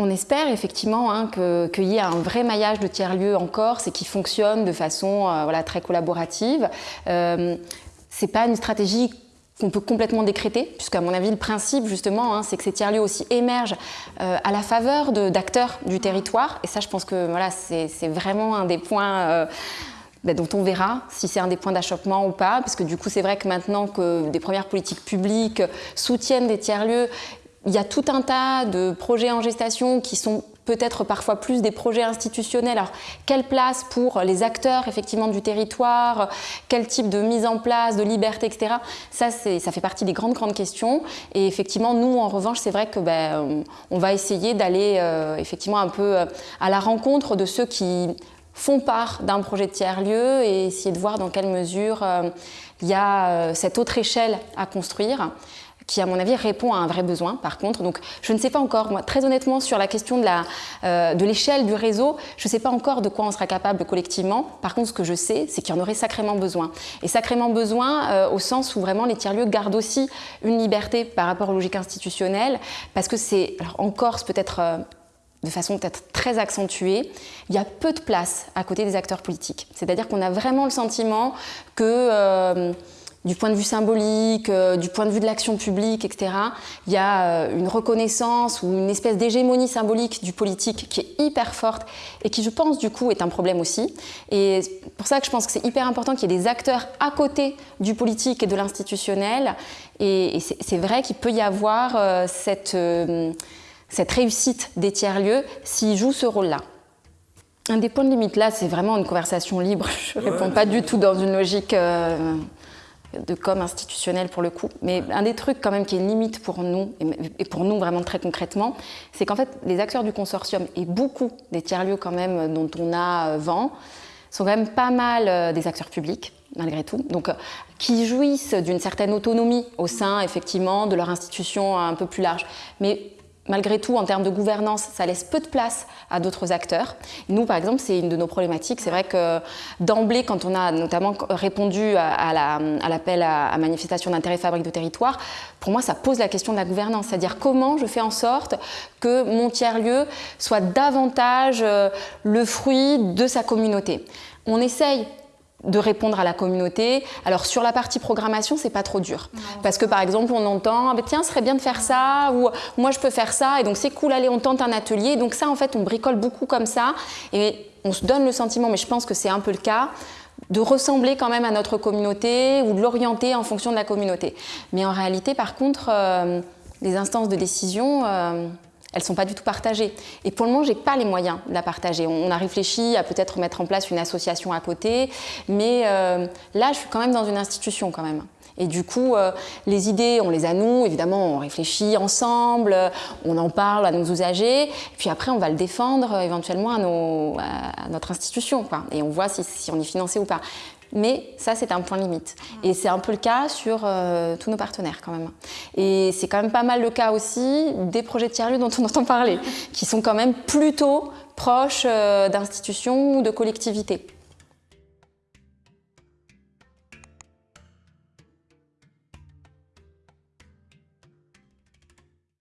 On espère effectivement hein, qu'il y ait un vrai maillage de tiers-lieux en Corse et qui fonctionne de façon voilà, très collaborative. Euh, Ce n'est pas une stratégie qu'on peut complètement décréter, puisqu'à mon avis, le principe, justement, hein, c'est que ces tiers-lieux aussi émergent euh, à la faveur d'acteurs du territoire. Et ça, je pense que voilà, c'est vraiment un des points euh, ben, dont on verra si c'est un des points d'achoppement ou pas, parce que du coup, c'est vrai que maintenant que des premières politiques publiques soutiennent des tiers-lieux, il y a tout un tas de projets en gestation qui sont peut-être parfois plus des projets institutionnels. Alors, quelle place pour les acteurs effectivement du territoire Quel type de mise en place, de liberté, etc. Ça, ça fait partie des grandes, grandes questions. Et effectivement, nous, en revanche, c'est vrai que ben, on va essayer d'aller euh, effectivement un peu euh, à la rencontre de ceux qui font part d'un projet de tiers-lieu et essayer de voir dans quelle mesure euh, il y a cette autre échelle à construire qui, à mon avis, répond à un vrai besoin, par contre. Donc, je ne sais pas encore, moi, très honnêtement, sur la question de euh, l'échelle du réseau, je ne sais pas encore de quoi on sera capable collectivement. Par contre, ce que je sais, c'est qu'il y en aurait sacrément besoin. Et sacrément besoin euh, au sens où vraiment les tiers-lieux gardent aussi une liberté par rapport aux logiques institutionnelles, parce que c'est, en Corse, peut-être... Euh, de façon peut-être très accentuée, il y a peu de place à côté des acteurs politiques. C'est-à-dire qu'on a vraiment le sentiment que du point de vue symbolique, euh, du point de vue de l'action publique, etc., il y a euh, une reconnaissance ou une espèce d'hégémonie symbolique du politique qui est hyper forte et qui, je pense, du coup, est un problème aussi. Et c'est pour ça que je pense que c'est hyper important qu'il y ait des acteurs à côté du politique et de l'institutionnel. Et, c'est vrai qu'il peut y avoir euh, cette, cette réussite des tiers-lieux s'ils jouent ce rôle-là. Un des points de limite là, c'est vraiment une conversation libre. Je ne réponds pas du tout dans une logique de com institutionnel pour le coup. Mais un des trucs quand même qui est une limite pour nous, et pour nous vraiment très concrètement, c'est qu'en fait les acteurs du consortium et beaucoup des tiers-lieux quand même dont on a euh, vent, sont quand même pas mal euh, des acteurs publics malgré tout, donc euh, qui jouissent d'une certaine autonomie au sein effectivement de leur institution un peu plus large. Mais malgré tout, en termes de gouvernance, ça laisse peu de place à d'autres acteurs. Nous, par exemple, c'est une de nos problématiques. C'est vrai que d'emblée, quand on a notamment répondu à, l'appel à, manifestation d'intérêt fabrique de territoire, pour moi, ça pose la question de la gouvernance. C'est-à-dire comment je fais en sorte que mon tiers-lieu soit davantage euh, le fruit de sa communauté. On essaye de répondre à la communauté. Alors sur la partie programmation, c'est pas trop dur. Parce que par exemple, on entend, ah, ben, tiens, ce serait bien de faire ça, ou moi je peux faire ça, et donc c'est cool, allez, on tente un atelier. Donc ça, en fait, on bricole beaucoup comme ça, et on se donne le sentiment, mais je pense que c'est un peu le cas, de ressembler quand même à notre communauté, ou de l'orienter en fonction de la communauté. Mais en réalité, par contre, euh, les instances de décision... Euh, elles sont pas du tout partagées. Et pour le moment, je n'ai pas les moyens de la partager. On a réfléchi à peut-être mettre en place une association à côté, mais euh, là, je suis quand même dans une institution quand même. Et du coup, euh, les idées, on les a nous, évidemment, on réfléchit ensemble, on en parle à nos usagers, puis après, on va le défendre euh, éventuellement à, nos, à notre institution, quoi. et on voit si, si on est financé ou pas. Mais ça, c'est un point limite. Et c'est un peu le cas sur euh, tous nos partenaires quand même. Et c'est quand même pas mal le cas aussi des projets de tiers-lieux dont on entend parler, qui sont quand même plutôt proches d'institutions ou de collectivités.